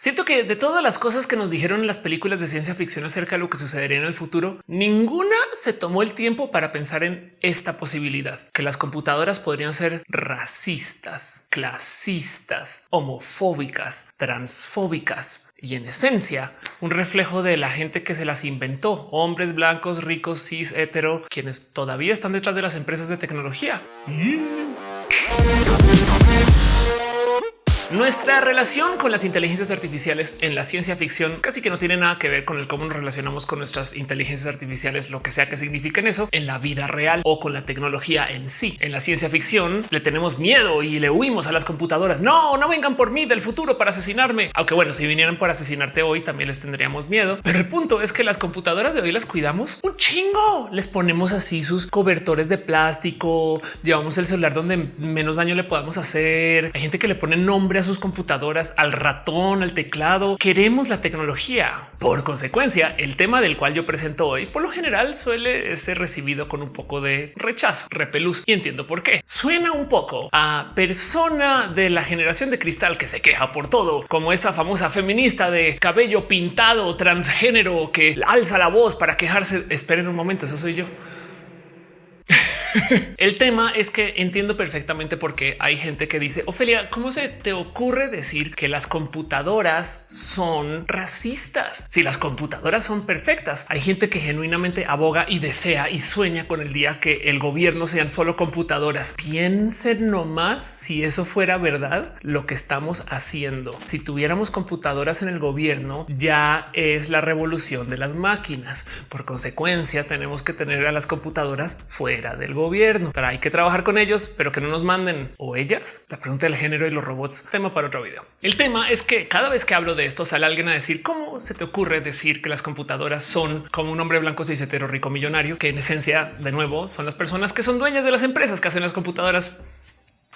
Siento que de todas las cosas que nos dijeron en las películas de ciencia ficción acerca de lo que sucedería en el futuro, ninguna se tomó el tiempo para pensar en esta posibilidad, que las computadoras podrían ser racistas, clasistas, homofóbicas, transfóbicas y en esencia un reflejo de la gente que se las inventó, hombres blancos, ricos, cis, hetero, quienes todavía están detrás de las empresas de tecnología. Nuestra relación con las inteligencias artificiales en la ciencia ficción casi que no tiene nada que ver con el cómo nos relacionamos con nuestras inteligencias artificiales, lo que sea que signifiquen eso en la vida real o con la tecnología en sí. En la ciencia ficción le tenemos miedo y le huimos a las computadoras. No, no vengan por mí del futuro para asesinarme. Aunque bueno, si vinieran por asesinarte hoy también les tendríamos miedo. Pero el punto es que las computadoras de hoy las cuidamos un chingo. Les ponemos así sus cobertores de plástico, llevamos el celular donde menos daño le podamos hacer. Hay gente que le pone nombre sus computadoras, al ratón, al teclado. Queremos la tecnología. Por consecuencia, el tema del cual yo presento hoy por lo general suele ser recibido con un poco de rechazo, repelús y entiendo por qué. Suena un poco a persona de la generación de cristal que se queja por todo, como esa famosa feminista de cabello pintado transgénero que alza la voz para quejarse. Esperen un momento, eso soy yo. El tema es que entiendo perfectamente por qué hay gente que dice, Ofelia, ¿cómo se te ocurre decir que las computadoras son racistas? Si las computadoras son perfectas, hay gente que genuinamente aboga y desea y sueña con el día que el gobierno sean solo computadoras. Piensen nomás si eso fuera verdad, lo que estamos haciendo. Si tuviéramos computadoras en el gobierno, ya es la revolución de las máquinas. Por consecuencia, tenemos que tener a las computadoras fuera del gobierno. Hay que trabajar con ellos, pero que no nos manden o ellas. La pregunta del género y los robots, tema para otro video. El tema es que cada vez que hablo de esto sale alguien a decir cómo se te ocurre decir que las computadoras son como un hombre blanco hetero rico millonario, que en esencia de nuevo son las personas que son dueñas de las empresas que hacen las computadoras.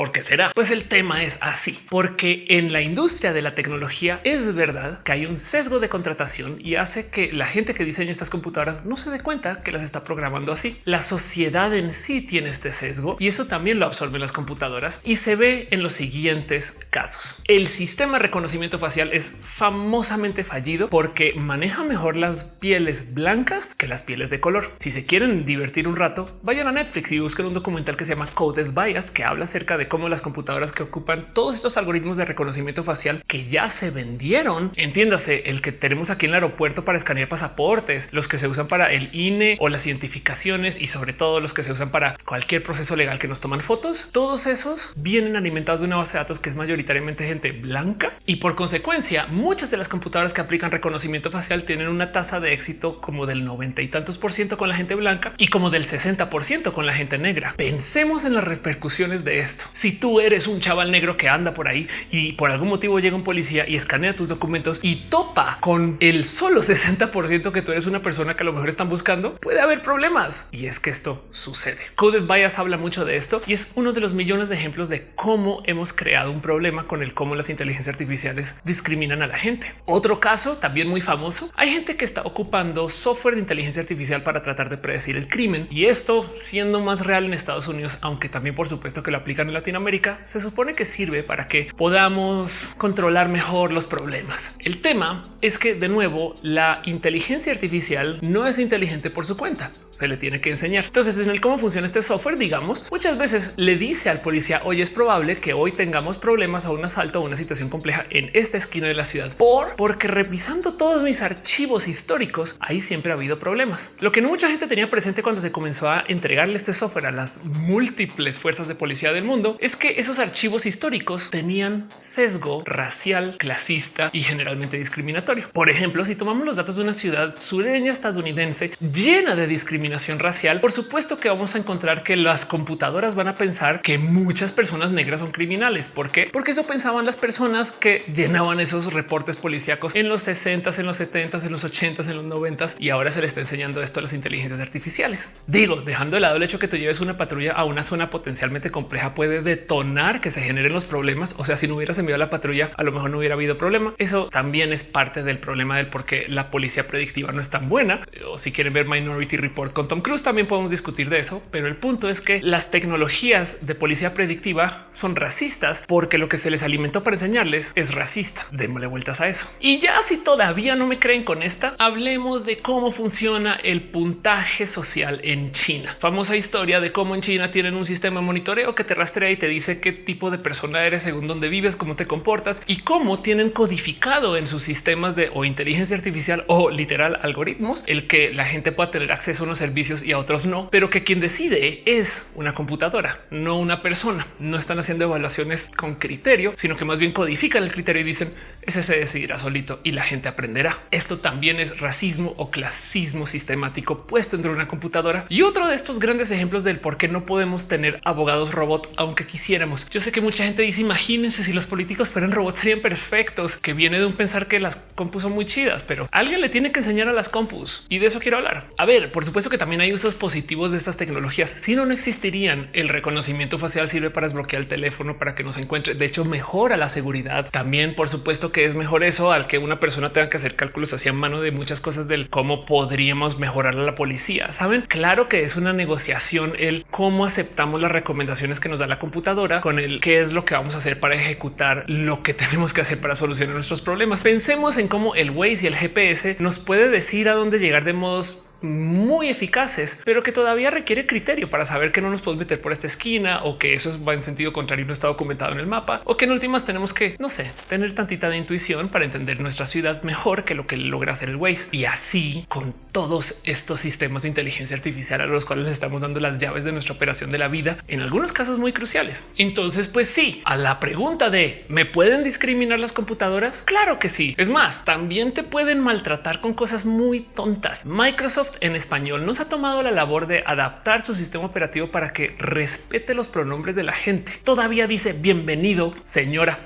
¿Por qué será? Pues el tema es así, porque en la industria de la tecnología es verdad que hay un sesgo de contratación y hace que la gente que diseña estas computadoras no se dé cuenta que las está programando así. La sociedad en sí tiene este sesgo y eso también lo absorben las computadoras y se ve en los siguientes casos. El sistema de reconocimiento facial es famosamente fallido porque maneja mejor las pieles blancas que las pieles de color. Si se quieren divertir un rato, vayan a Netflix y busquen un documental que se llama Coded Bias que habla acerca de cómo las computadoras que ocupan todos estos algoritmos de reconocimiento facial que ya se vendieron, entiéndase el que tenemos aquí en el aeropuerto para escanear pasaportes, los que se usan para el INE o las identificaciones y sobre todo los que se usan para cualquier proceso legal que nos toman fotos. Todos esos vienen alimentados de una base de datos que es mayoritariamente gente blanca y por consecuencia muchas de las computadoras que aplican reconocimiento facial tienen una tasa de éxito como del 90 y tantos por ciento con la gente blanca y como del 60 por ciento con la gente negra. Pensemos en las repercusiones de esto. Si tú eres un chaval negro que anda por ahí y por algún motivo llega un policía y escanea tus documentos y topa con el solo 60 que tú eres una persona que a lo mejor están buscando, puede haber problemas. Y es que esto sucede. Coded Bias habla mucho de esto y es uno de los millones de ejemplos de cómo hemos creado un problema con el cómo las inteligencias artificiales discriminan a la gente. Otro caso también muy famoso. Hay gente que está ocupando software de inteligencia artificial para tratar de predecir el crimen y esto siendo más real en Estados Unidos, aunque también por supuesto que lo aplican en Latinoamérica, se supone que sirve para que podamos controlar mejor los problemas. El tema es que de nuevo la inteligencia artificial no es inteligente por su cuenta, se le tiene que enseñar. Entonces en el cómo funciona este software, digamos, muchas veces le dice al policía, hoy es probable que hoy tengamos problemas o un asalto o una situación compleja en esta esquina de la ciudad por porque revisando todos mis archivos históricos, ahí siempre ha habido problemas. Lo que no mucha gente tenía presente cuando se comenzó a entregarle este software a las múltiples fuerzas de policía del mundo es que esos archivos históricos tenían sesgo racial, clasista y generalmente discriminatorio. Por ejemplo, si tomamos los datos de una ciudad sureña estadounidense llena de discriminación racial, por supuesto que vamos a encontrar que las computadoras van a pensar que muchas personas negras son criminales. ¿Por qué? Porque eso pensaban las personas que llenaban esos reportes policíacos en los 60, en los 70, en los 80, en los 90 y ahora se le está enseñando esto a las inteligencias artificiales. Digo, dejando de lado el hecho que tú lleves una patrulla a una zona potencialmente compleja puede detonar que se generen los problemas. O sea, si no hubieras enviado la patrulla, a lo mejor no hubiera habido problema. Eso también es parte del problema del por qué la policía predictiva no es tan buena. O si quieren ver Minority Report con Tom Cruise, también podemos discutir de eso. Pero el punto es que las tecnologías de policía predictiva son racistas porque lo que se les alimentó para enseñarles es racista. Démosle vueltas a eso. Y ya si todavía no me creen con esta, hablemos de cómo funciona el puntaje social en China. Famosa historia de cómo en China tienen un sistema de monitoreo que te rastrea y te dice qué tipo de persona eres según dónde vives, cómo te comportas y cómo tienen codificado en sus sistemas de o inteligencia artificial o literal algoritmos el que la gente pueda tener acceso a unos servicios y a otros no, pero que quien decide es una computadora, no una persona. No están haciendo evaluaciones con criterio, sino que más bien codifican el criterio y dicen ese se decidirá solito y la gente aprenderá. Esto también es racismo o clasismo sistemático puesto dentro de una computadora y otro de estos grandes ejemplos del por qué no podemos tener abogados robot, aunque quisiéramos. Yo sé que mucha gente dice imagínense si los políticos fueran robots serían perfectos, que viene de un pensar que las compus son muy chidas, pero alguien le tiene que enseñar a las compus y de eso quiero hablar. A ver, por supuesto que también hay usos positivos de estas tecnologías. Si no, no existirían. El reconocimiento facial sirve para desbloquear el teléfono para que nos encuentre. De hecho, mejora la seguridad. También, por supuesto que es mejor eso al que una persona tenga que hacer cálculos hacia mano de muchas cosas del cómo podríamos mejorar a la policía. Saben, claro que es una negociación el cómo aceptamos las recomendaciones que nos da la computadora con el qué es lo que vamos a hacer para ejecutar lo que tenemos que hacer para solucionar nuestros problemas. Pensemos en cómo el Waze y el GPS nos puede decir a dónde llegar de modos muy eficaces, pero que todavía requiere criterio para saber que no nos podemos meter por esta esquina o que eso va en sentido contrario no está documentado en el mapa o que en últimas tenemos que, no sé, tener tantita de intuición para entender nuestra ciudad mejor que lo que logra hacer el Waze. Y así con todos estos sistemas de inteligencia artificial a los cuales estamos dando las llaves de nuestra operación de la vida, en algunos casos muy cruciales. Entonces, pues sí, a la pregunta de ¿me pueden discriminar las computadoras? Claro que sí. Es más, también te pueden maltratar con cosas muy tontas. Microsoft en español nos ha tomado la labor de adaptar su sistema operativo para que respete los pronombres de la gente. Todavía dice bienvenido, señora.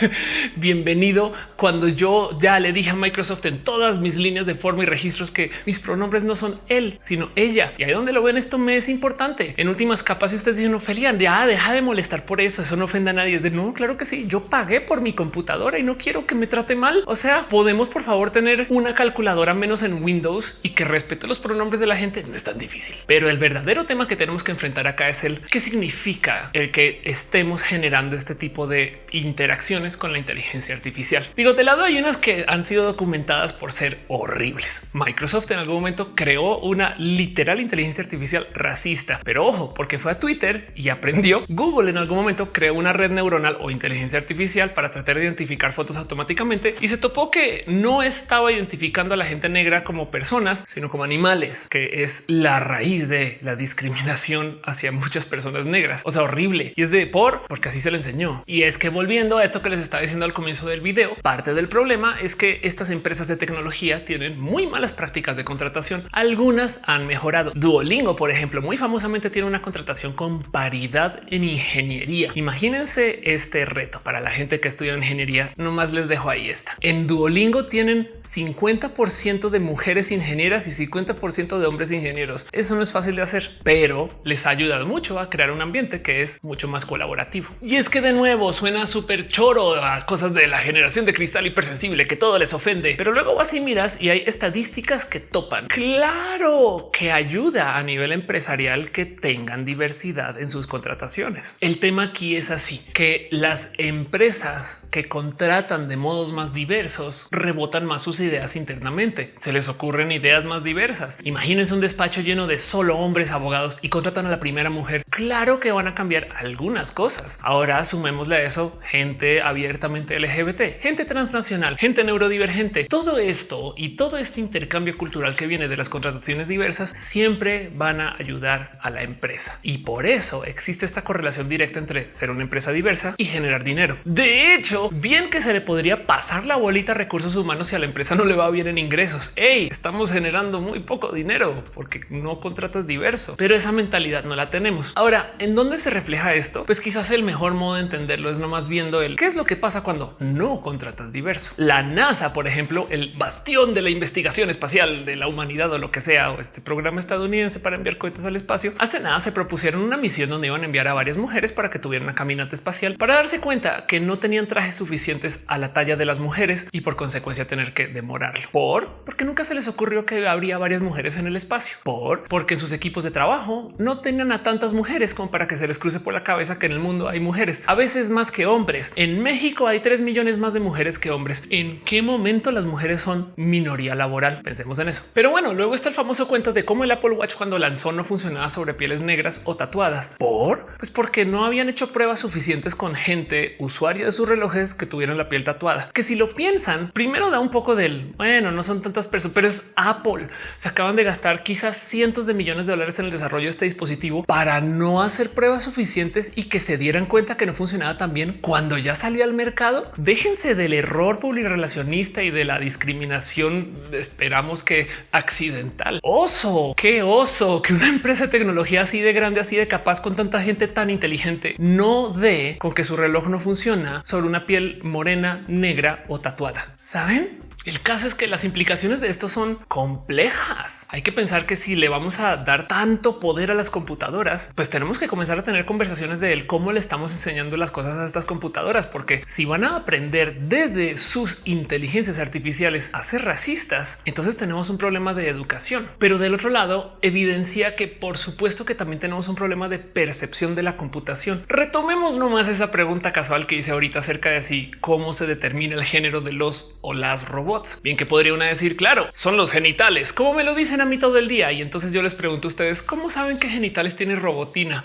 bienvenido cuando yo ya le dije a Microsoft en todas mis líneas de forma y registros que mis pronombres no son él, sino ella. Y ahí donde lo ven, esto me es importante. En últimas capas, si ustedes dicen Ophelia, ya deja de molestar por eso. Eso no ofenda a nadie. Es de no, claro que sí. Yo pagué por mi computadora y no quiero que me trate mal. O sea, podemos por favor tener una calculadora menos en Windows y que respete los pronombres de la gente. No es tan difícil, pero el verdadero tema que tenemos que enfrentar acá es el qué significa el que estemos generando este tipo de interacciones con la inteligencia artificial. Digo, de lado hay unas que han sido documentadas por ser horribles. Microsoft en algún momento creó una literal inteligencia artificial racista, pero ojo, porque fue a Twitter y aprendió. Google en algún momento creó una red neuronal o inteligencia artificial para tratar de identificar fotos automáticamente y se topó que no estaba identificando a la gente negra como personas, sino como animales, que es la raíz de la discriminación hacia muchas personas negras. O sea, horrible. Y es de por, porque así se le enseñó. Y es que volviendo a esto que les estaba diciendo al comienzo del video, parte del problema es que estas empresas de tecnología tienen muy malas prácticas de contratación. Algunas han mejorado. Duolingo, por ejemplo, muy famosamente tiene una contratación con paridad en ingeniería. Imagínense este reto para la gente que estudia ingeniería. No más les dejo ahí esta. En Duolingo tienen 50% de mujeres ingenieras y 50% de hombres ingenieros. Eso no es fácil de hacer, pero les ha ayudado mucho a crear un ambiente que es mucho más colaborativo. Y es que de nuevo suena súper choro a cosas de la generación de cristal hipersensible que todo les ofende, pero luego vas y miras y hay estadísticas que topan. Claro que ayuda a nivel empresarial que tengan diversidad en sus contrataciones. El tema aquí es así que las empresas que contratan de modos más diversos rebotan más sus ideas internamente. Se les ocurren ideas más diversas. Imagínense un despacho lleno de solo hombres abogados y contratan a la primera mujer. Claro que van a cambiar algunas cosas. Ahora sumémosle a eso gente abiertamente LGBT, gente transnacional, gente neurodivergente. Todo esto y todo este intercambio cultural que viene de las contrataciones diversas siempre van a ayudar a la empresa. Y por eso existe esta correlación directa entre ser una empresa diversa y generar dinero. De hecho, bien que se le podría pasar la bolita a recursos humanos si a la empresa no le va bien en ingresos. Hey, estamos generando muy poco dinero porque no contratas diverso, pero esa mentalidad no la tenemos. Ahora, ¿en dónde se refleja esto? Pues quizás el mejor modo de entenderlo es nomás viendo el qué es lo que pasa cuando no contratas diverso. La NASA, por ejemplo, el bastión de la investigación espacial de la humanidad o lo que sea, o este programa estadounidense para enviar cohetes al espacio, hace nada se propusieron una misión donde iban a enviar a varias mujeres para que tuvieran una caminata espacial para darse cuenta que no tenían trajes suficientes a la talla de las mujeres y por consecuencia tener que demorarlo. Por porque nunca se les ocurrió que habría varias mujeres en el espacio. Por porque sus equipos de trabajo no tenían a tantas mujeres como para que se les cruce por la cabeza que en el mundo hay mujeres, a veces más que hombres. En México hay 3 millones más de mujeres que hombres. ¿En qué momento las mujeres son minoría laboral? Pensemos en eso. Pero bueno, luego está el famoso cuento de cómo el Apple Watch cuando lanzó no funcionaba sobre pieles negras o tatuadas. ¿Por? Pues porque no habían hecho pruebas suficientes con gente usuaria de sus relojes que tuvieran la piel tatuada. Que si lo piensan, primero da un poco del, bueno, no son tantas personas, pero es Apple. Se acaban de gastar quizás cientos de millones de dólares en el desarrollo de este dispositivo para no hacer pruebas suficientes y que se dieran cuenta que no funcionaba tan bien cuando ya salió al mercado. Déjense del error relacionista y de la discriminación. Esperamos que accidental. Oso, qué oso que una empresa de tecnología así de grande, así de capaz con tanta gente tan inteligente no dé con que su reloj no funciona sobre una piel morena, negra o tatuada. Saben? El caso es que las implicaciones de esto son complejas. Hay que pensar que si le vamos a dar tanto poder a las computadoras, pues tenemos que comenzar a tener conversaciones de él, cómo le estamos enseñando las cosas a estas computadoras, porque si van a aprender desde sus inteligencias artificiales a ser racistas, entonces tenemos un problema de educación. Pero del otro lado, evidencia que por supuesto que también tenemos un problema de percepción de la computación. Retomemos nomás esa pregunta casual que hice ahorita acerca de si cómo se determina el género de los o las robots Bien que podría una decir, claro, son los genitales, como me lo dicen a mí todo el día. Y entonces yo les pregunto a ustedes, ¿cómo saben qué genitales tiene robotina?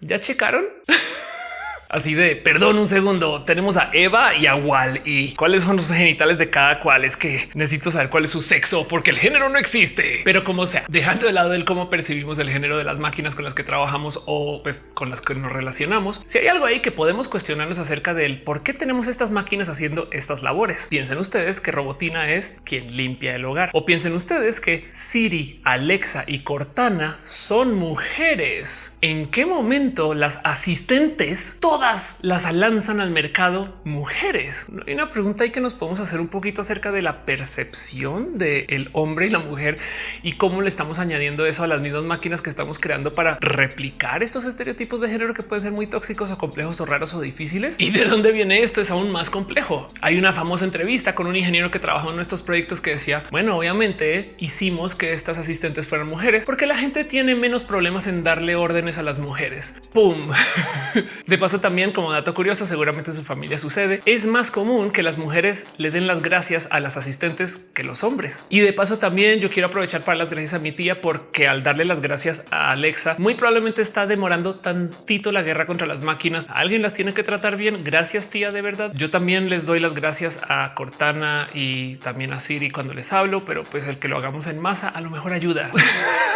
¿Ya checaron? así de perdón un segundo. Tenemos a Eva y a Wal y cuáles son los genitales de cada cual. Es que necesito saber cuál es su sexo porque el género no existe. Pero como sea, dejando de lado el cómo percibimos el género de las máquinas con las que trabajamos o pues, con las que nos relacionamos, si hay algo ahí que podemos cuestionarnos acerca del por qué tenemos estas máquinas haciendo estas labores. Piensen ustedes que Robotina es quien limpia el hogar o piensen ustedes que Siri, Alexa y Cortana son mujeres. ¿En qué momento las asistentes todas las lanzan al mercado mujeres. Hay una pregunta ahí que nos podemos hacer un poquito acerca de la percepción del el hombre y la mujer y cómo le estamos añadiendo eso a las mismas máquinas que estamos creando para replicar estos estereotipos de género que pueden ser muy tóxicos o complejos o raros o difíciles. Y de dónde viene esto es aún más complejo. Hay una famosa entrevista con un ingeniero que trabajó en nuestros proyectos que decía, bueno, obviamente hicimos que estas asistentes fueran mujeres porque la gente tiene menos problemas en darle órdenes a las mujeres. Pum. De paso, también también como dato curioso, seguramente en su familia sucede, es más común que las mujeres le den las gracias a las asistentes que los hombres. Y de paso también yo quiero aprovechar para las gracias a mi tía porque al darle las gracias a Alexa, muy probablemente está demorando tantito la guerra contra las máquinas. Alguien las tiene que tratar bien. Gracias tía, de verdad. Yo también les doy las gracias a Cortana y también a Siri cuando les hablo, pero pues el que lo hagamos en masa a lo mejor ayuda.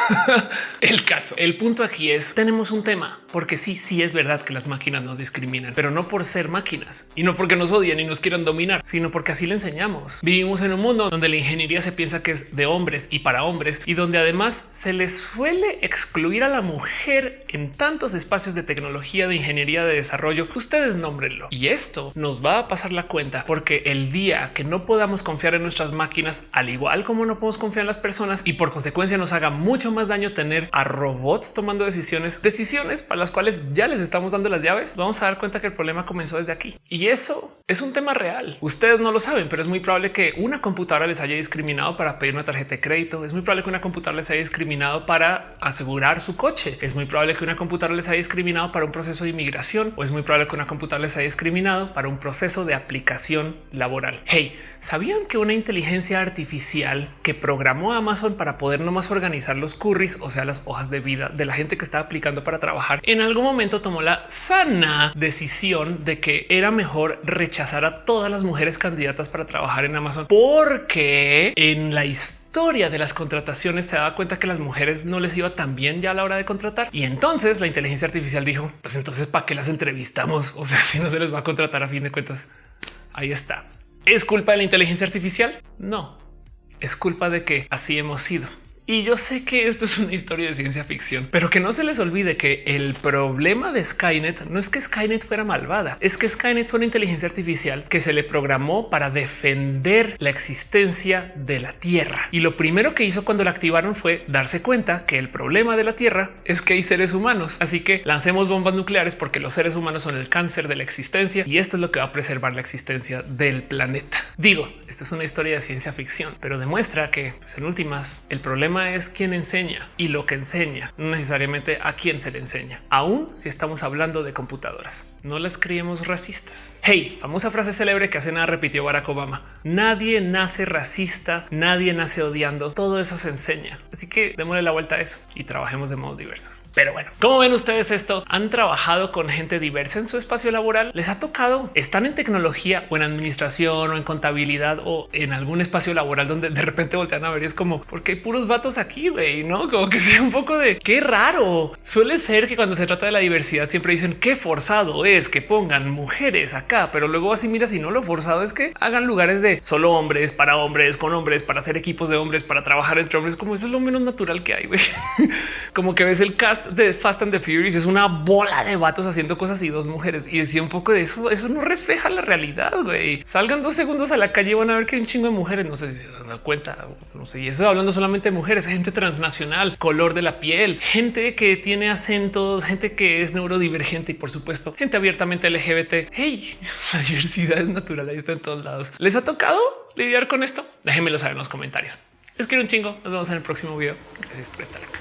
el caso, el punto aquí es tenemos un tema porque sí, sí es verdad que las máquinas nos discriminan, pero no por ser máquinas y no porque nos odian y nos quieran dominar, sino porque así le enseñamos. Vivimos en un mundo donde la ingeniería se piensa que es de hombres y para hombres y donde además se les suele excluir a la mujer en tantos espacios de tecnología, de ingeniería, de desarrollo. Ustedes nómbrenlo. Y esto nos va a pasar la cuenta porque el día que no podamos confiar en nuestras máquinas, al igual como no podemos confiar en las personas y por consecuencia nos haga mucho más daño tener a robots tomando decisiones, decisiones para las cuales ya les estamos dando las llaves, vamos a dar cuenta que el problema comenzó desde aquí. Y eso es un tema real. Ustedes no lo saben, pero es muy probable que una computadora les haya discriminado para pedir una tarjeta de crédito. Es muy probable que una computadora les haya discriminado para asegurar su coche. Es muy probable que una computadora les haya discriminado para un proceso de inmigración o es muy probable que una computadora les haya discriminado para un proceso de aplicación laboral. Hey, ¿sabían que una inteligencia artificial que programó Amazon para poder nomás organizar los curris, o sea, las hojas de vida de la gente que estaba aplicando para trabajar, en algún momento tomó la sana decisión de que era mejor rechazar a todas las mujeres candidatas para trabajar en Amazon porque en la historia de las contrataciones se daba cuenta que las mujeres no les iba tan bien ya a la hora de contratar. Y entonces la inteligencia artificial dijo, pues entonces para qué las entrevistamos? O sea, si no se les va a contratar a fin de cuentas, ahí está. ¿Es culpa de la inteligencia artificial? No, es culpa de que así hemos sido. Y yo sé que esto es una historia de ciencia ficción, pero que no se les olvide que el problema de Skynet no es que Skynet fuera malvada, es que Skynet fue una inteligencia artificial que se le programó para defender la existencia de la Tierra. Y lo primero que hizo cuando la activaron fue darse cuenta que el problema de la Tierra es que hay seres humanos. Así que lancemos bombas nucleares porque los seres humanos son el cáncer de la existencia y esto es lo que va a preservar la existencia del planeta. Digo, esto es una historia de ciencia ficción, pero demuestra que pues, en últimas el problema es quien enseña y lo que enseña, no necesariamente a quién se le enseña, aún si estamos hablando de computadoras. No las creemos racistas. Hey, famosa frase célebre que hace nada repitió Barack Obama. Nadie nace racista, nadie nace odiando. Todo eso se enseña. Así que démosle la vuelta a eso y trabajemos de modos diversos. Pero bueno, ¿cómo ven ustedes esto? ¿Han trabajado con gente diversa en su espacio laboral? ¿Les ha tocado? ¿Están en tecnología o en administración o en contabilidad o en algún espacio laboral donde de repente voltean a ver y es como porque hay puros vatos aquí, güey, no como que sea un poco de qué raro. Suele ser que cuando se trata de la diversidad siempre dicen qué forzado es que pongan mujeres acá, pero luego así mira si no lo forzado es que hagan lugares de solo hombres para hombres con hombres para hacer equipos de hombres para trabajar entre hombres como eso es lo menos natural que hay. güey. como que ves el cast de Fast and the Furious es una bola de vatos haciendo cosas y dos mujeres y decía un poco de eso. Eso no refleja la realidad. güey. Salgan dos segundos a la calle y van a ver que hay un chingo de mujeres. No sé si se dan cuenta, no sé. Y eso hablando solamente de mujeres gente transnacional, color de la piel, gente que tiene acentos, gente que es neurodivergente y por supuesto gente abiertamente LGBT. Hey, la diversidad es natural, ahí está en todos lados. ¿Les ha tocado lidiar con esto? Déjenmelo saber en los comentarios. Les quiero un chingo. Nos vemos en el próximo video. Gracias por estar acá.